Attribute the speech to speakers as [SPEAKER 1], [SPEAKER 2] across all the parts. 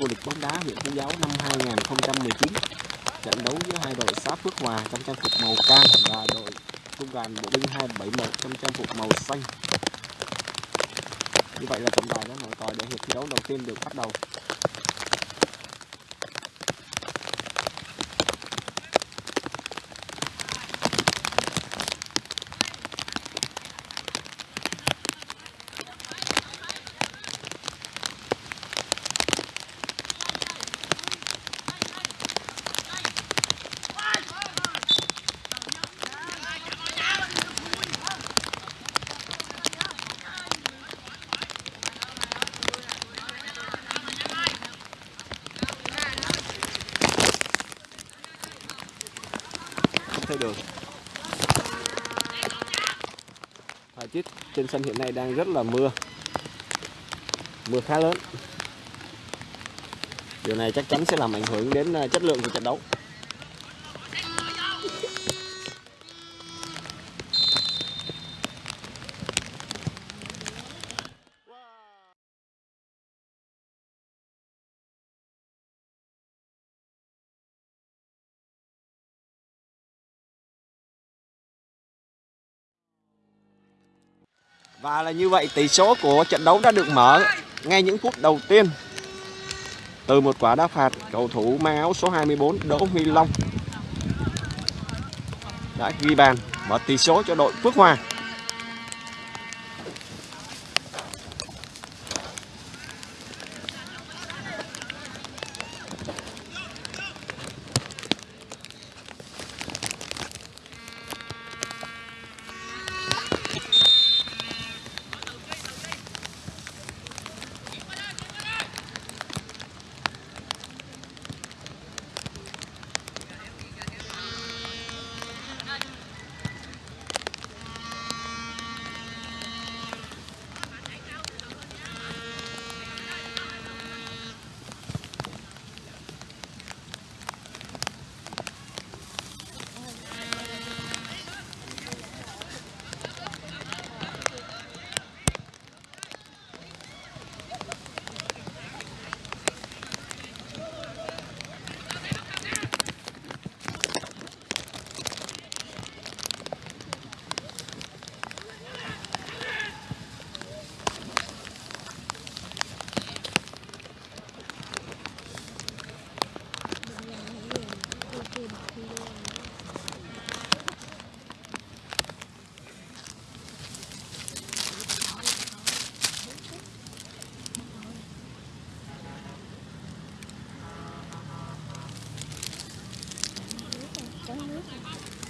[SPEAKER 1] vô địch bóng đá huyện Phú Giáo năm 2019. Trận đấu giữa hai đội xã Phước Hòa trong trang phục màu cam và đội trung đoàn bộ binh 271 trong trang phục màu xanh. Như vậy là trọng tài đã nổi còi để hiệp thi đấu đầu tiên được bắt đầu. không thấy đường thời tiết trên sân hiện nay đang rất là mưa. Mưa khá lớn. Điều này chắc chắn sẽ làm ảnh hưởng đến ờ, chất lượng của trận đấu. Và là như vậy tỷ số của trận đấu đã được mở ngay những phút đầu tiên từ một quả đá phạt, cầu thủ mang áo số 24 Đỗ Huy Long, đã ghi bàn mở tỷ số cho đội Phước Hòa.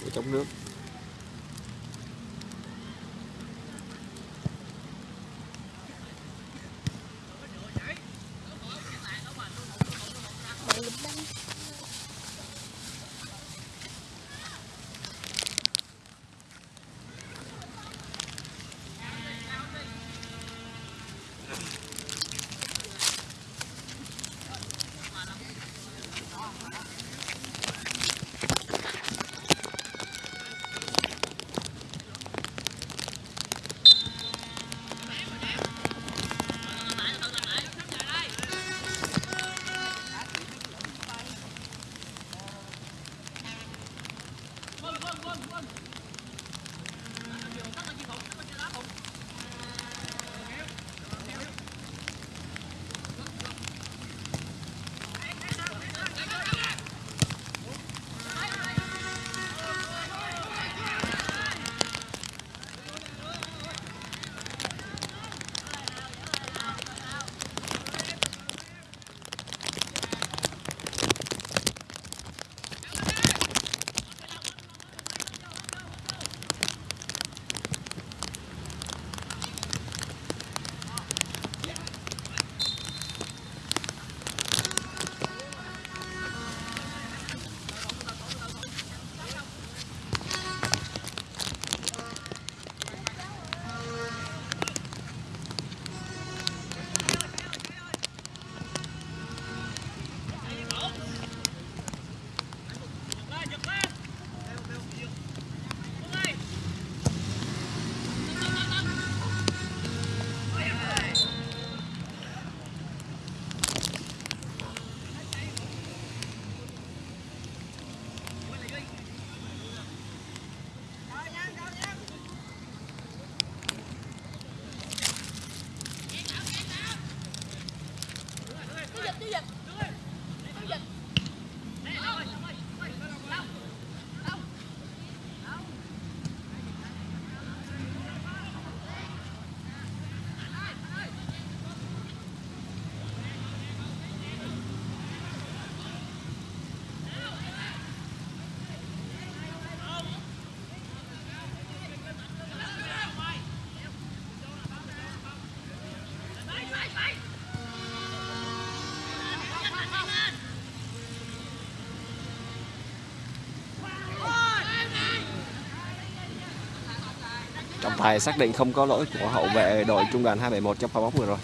[SPEAKER 1] để chống nước. Tài xác định không có lỗi của hậu vệ đội trung đoàn 271 trong pha bóng vừa rồi.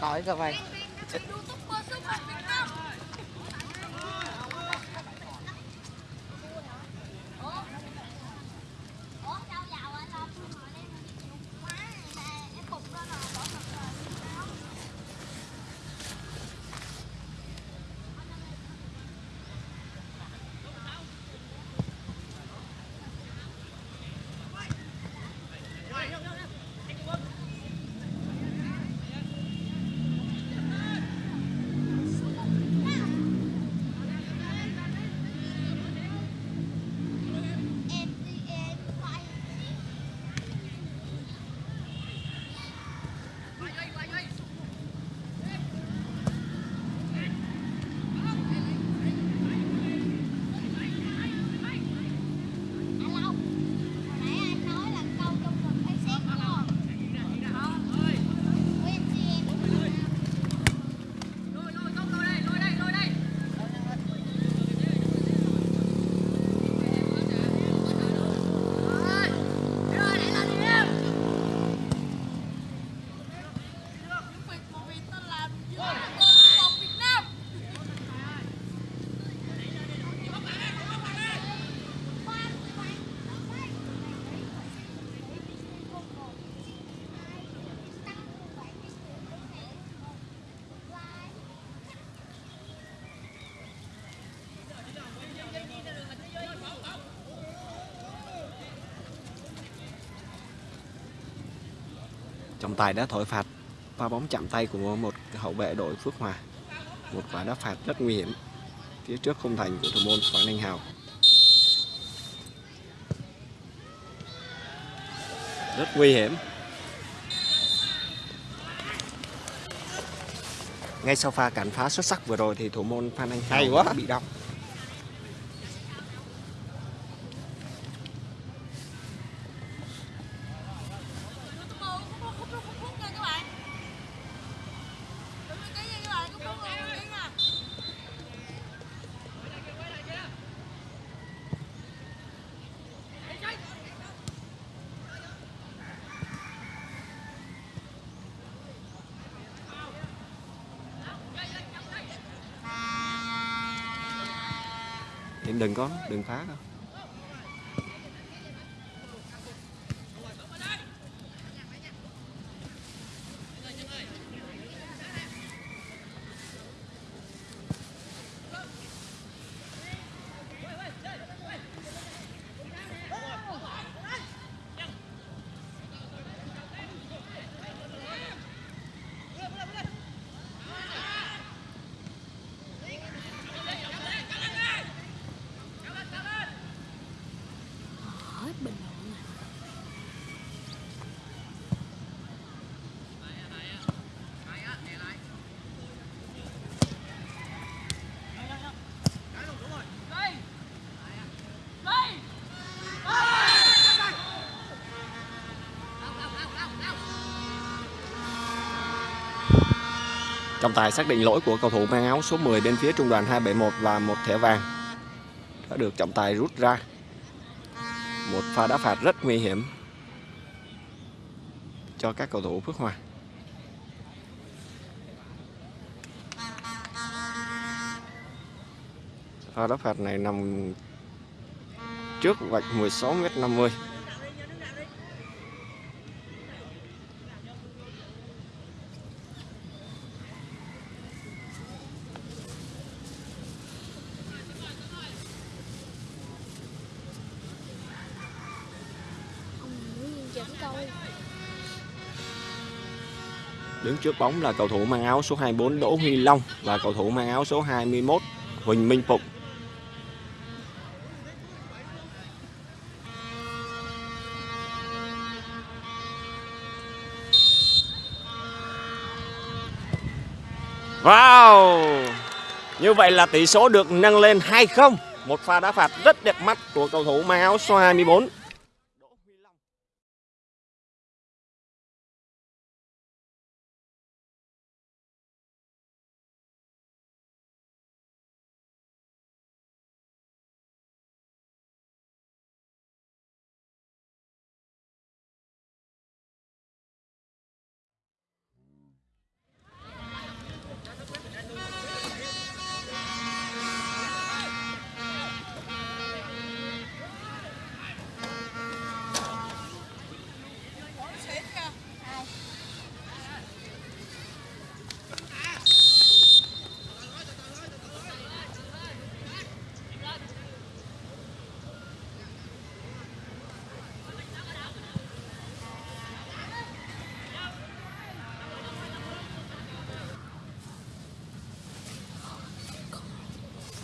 [SPEAKER 2] Về
[SPEAKER 3] cơ vậy
[SPEAKER 1] trọng tài đã thổi phạt pha bóng chạm tay của một hậu vệ đội Phước Hòa. Một quả đá phạt rất nguy hiểm phía trước khung thành của thủ môn Phan Anh Hào. Rất nguy hiểm. Ngay sau pha cản phá xuất sắc vừa rồi thì thủ môn Phan Anh Hào
[SPEAKER 2] Hay quá.
[SPEAKER 1] bị đau
[SPEAKER 3] đừng có
[SPEAKER 1] đừng phá đâu. Trọng tài xác định lỗi của cầu thủ mang áo số 10 bên phía trung đoàn 271 và một thẻ vàng đã được trọng tài rút ra. Một pha đá phạt rất nguy hiểm cho các cầu thủ Phước Hòa. Pha đá phạt này nằm trước vạch 16m50. Đứng trước bóng là cầu thủ mang áo số 24 Đỗ Huy Long và cầu thủ mang áo số 21 Huỳnh Minh Phụng. Wow! Như vậy là tỷ số được nâng lên 2-0. Một pha đá phạt rất đẹp mắt của cầu thủ mang áo số 24.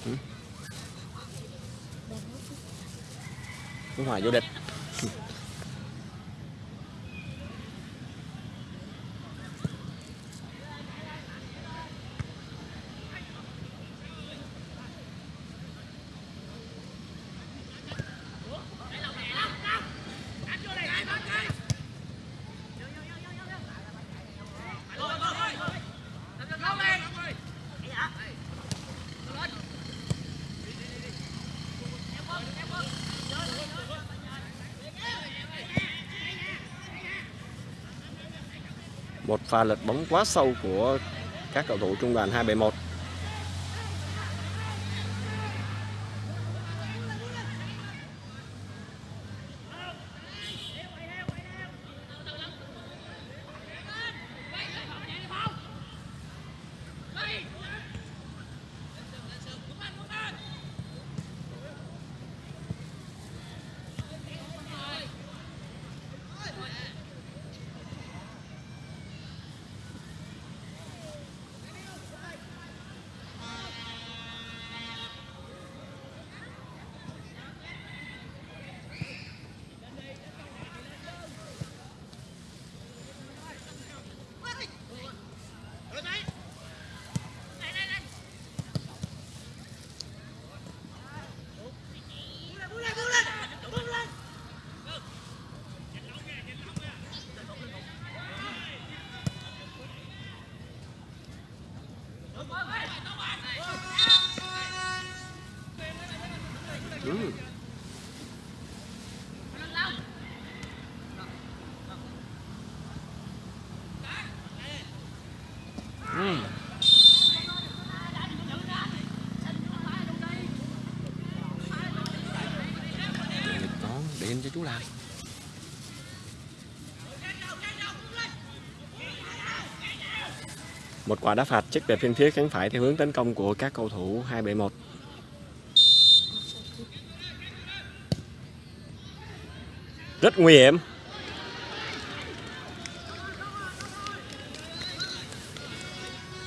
[SPEAKER 1] Ừ. Phước Hòa vô địch. Pha lật bóng quá sâu của các cầu thủ trung đoàn 271. Chú làm. Một quả đá phạt chích về phiên phía cánh phải theo hướng tấn công của các cầu thủ 271 Rất nguy hiểm.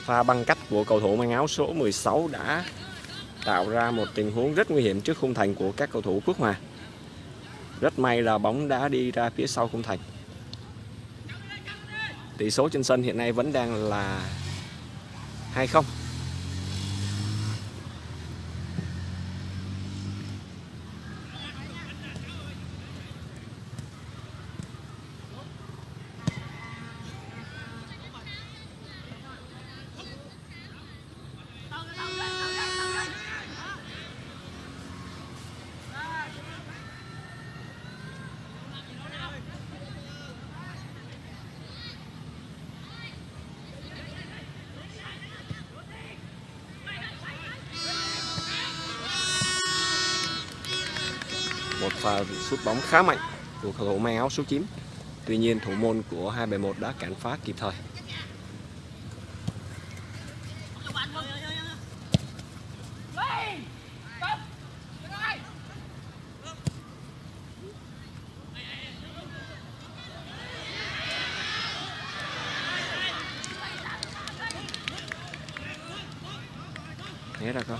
[SPEAKER 1] Pha băng cách của cầu thủ mang áo số 16 đã tạo ra một tình huống rất nguy hiểm trước khung thành của các cầu thủ Phước Hòa. Rất may là bóng đã đi ra phía sau khung thành. Tỷ số trên sân hiện nay vẫn đang là 2-0. Sút bóng khá mạnh của cầu thủ mang áo số 9. Tuy nhiên, thủ môn của 271 đã cản phá kịp thời. Né ra con.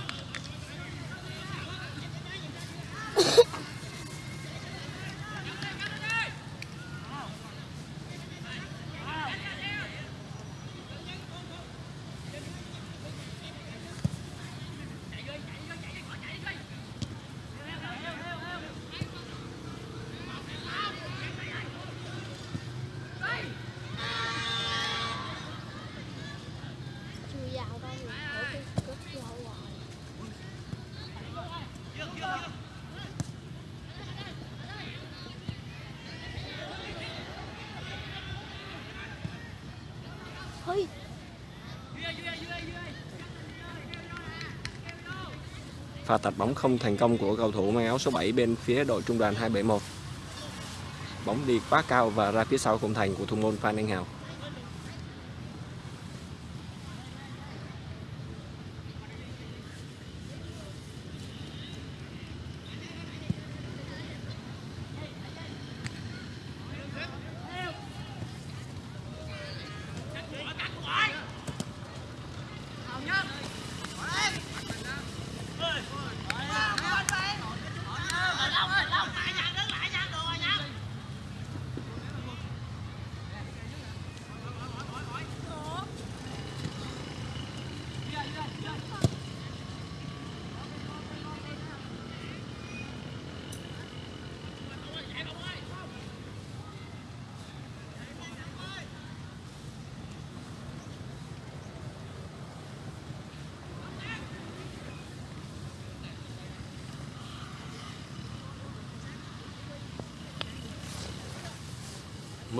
[SPEAKER 4] chưa vào đâu rồi ở cái cất lâu rồi Ôi,
[SPEAKER 1] Pha tạt bóng không thành công của cầu thủ mang áo số 7 bên phía đội trung đoàn 271. Bóng đi quá cao và ra phía sau khung thành của thủ môn Phan Anh Hào.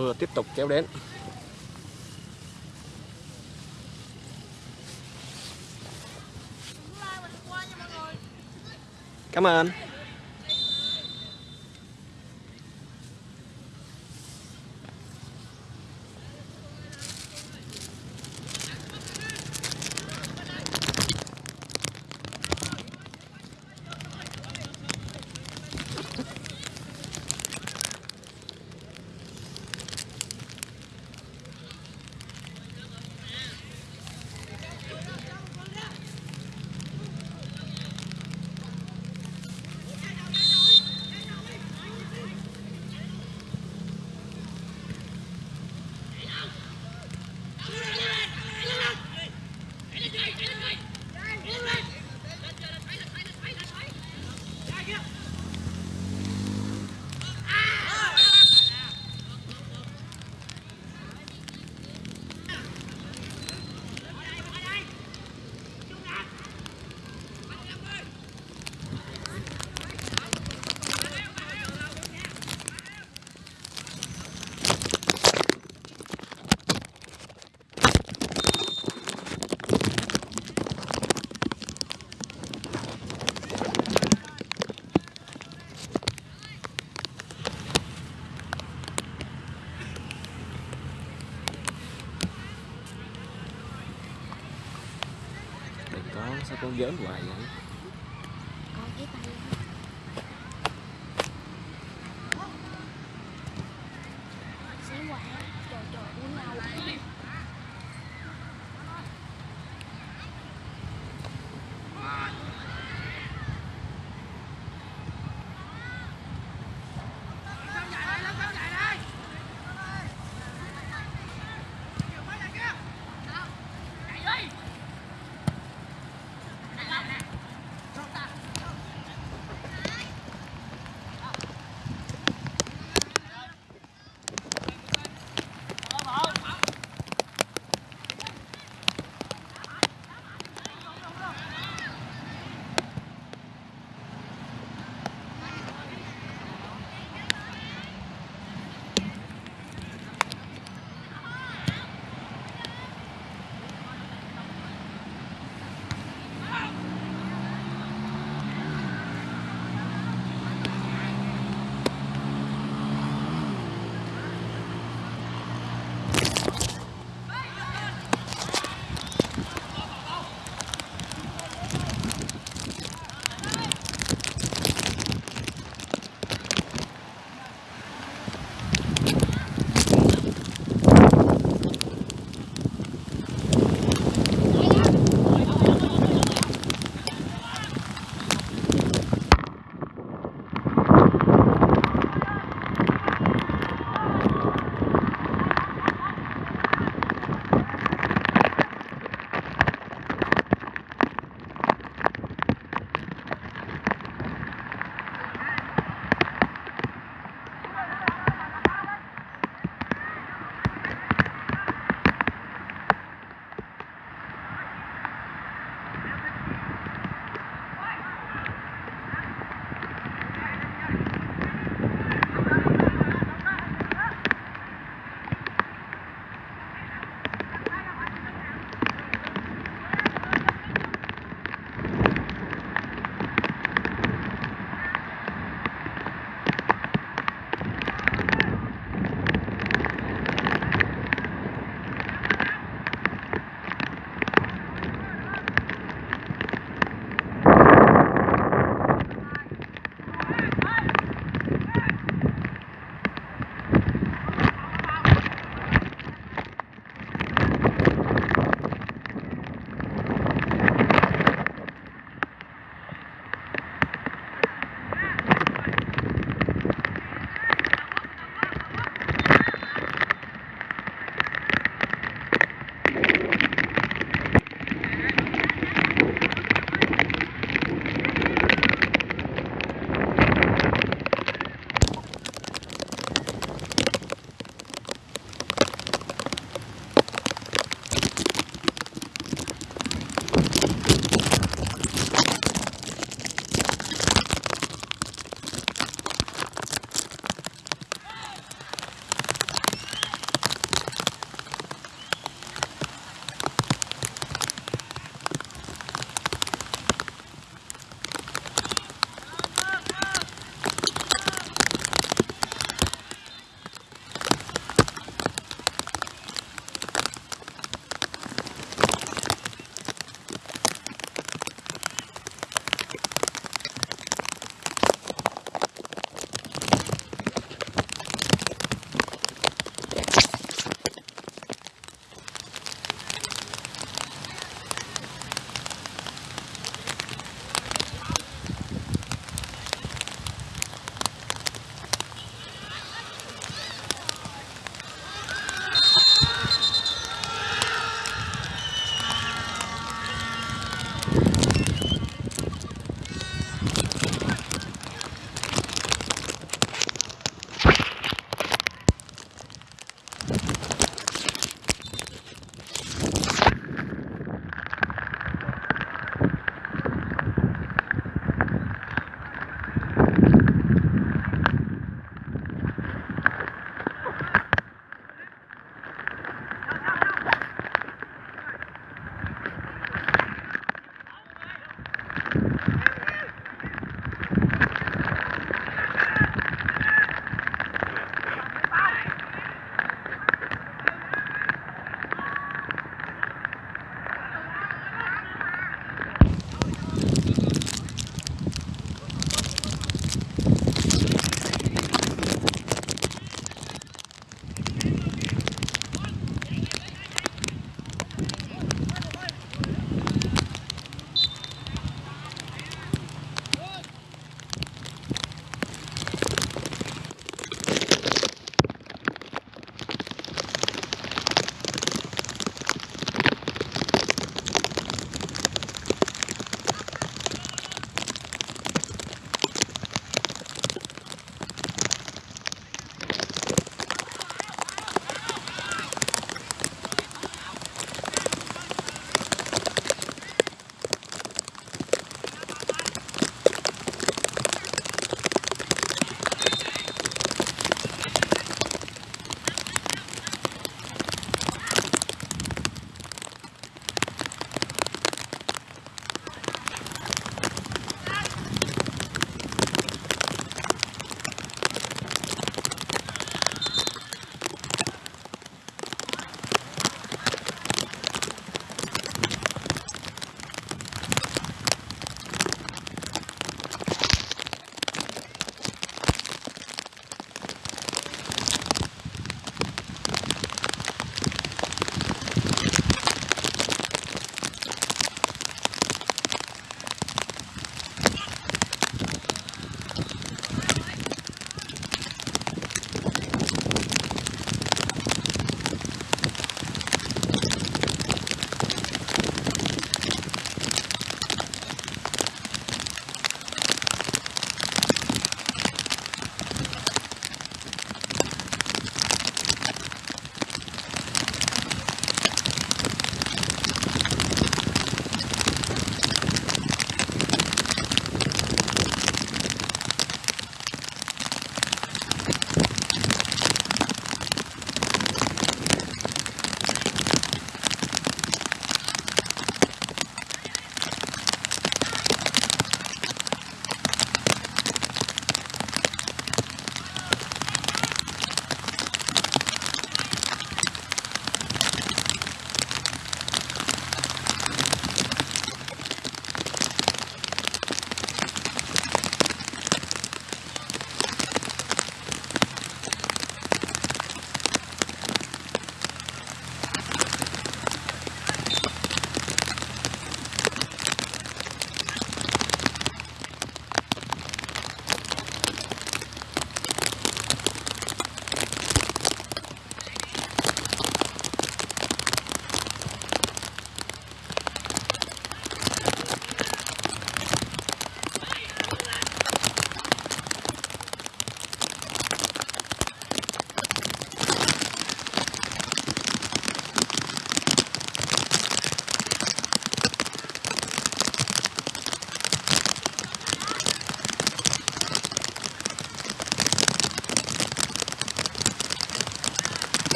[SPEAKER 1] Mưa tiếp tục kéo đến. Cảm ơn. Sao con giỡn hoài vậy?
[SPEAKER 3] Con cái tay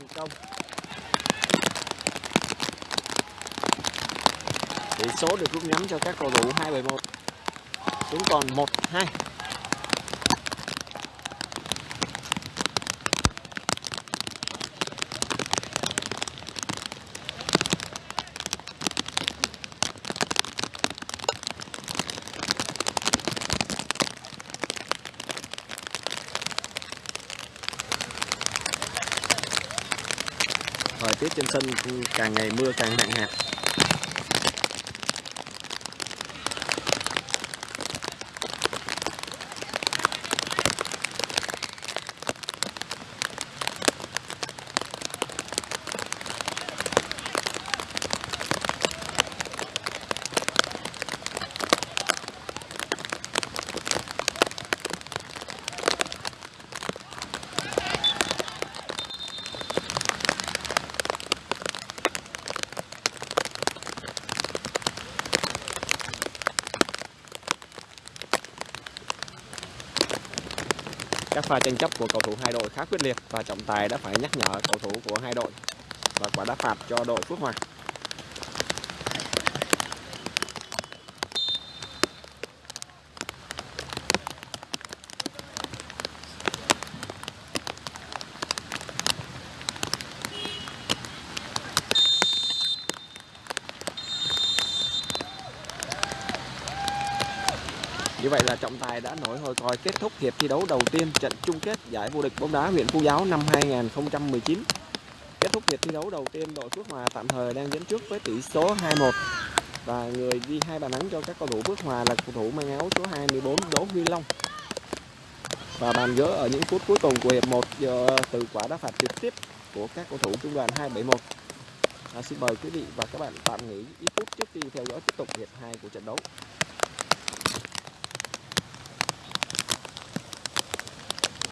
[SPEAKER 1] thành công. Tỷ số được rút ngắn cho các cầu thủ 271 xuống còn 1-2 tiết trên sân càng ngày mưa càng nặng hạt. Các pha tranh chấp của cầu thủ hai đội khá quyết liệt và trọng tài đã phải nhắc nhở cầu thủ của hai đội và quả đá phạt cho đội Phước Hòa. Như vậy là trọng tài đã nổi hồi còi kết thúc hiệp thi đấu đầu tiên trận chung kết giải vô địch bóng đá huyện Phú Giáo năm 2019. Kết thúc hiệp thi đấu đầu tiên đội Phước Hòa tạm thời đang dẫn trước với tỷ số 2-1 và người ghi hai bàn thắng cho các cầu thủ Phước Hòa là cầu thủ mang áo số 24 Đỗ Huy Long. Và bàn gỡ ở những phút cuối cùng của hiệp 1 giờ từ quả đá phạt trực tiếp của các cầu thủ trung đoàn 271. À, xin mời quý vị và các bạn tạm nghỉ ít phút trước khi theo dõi tiếp tục hiệp 2 của trận đấu.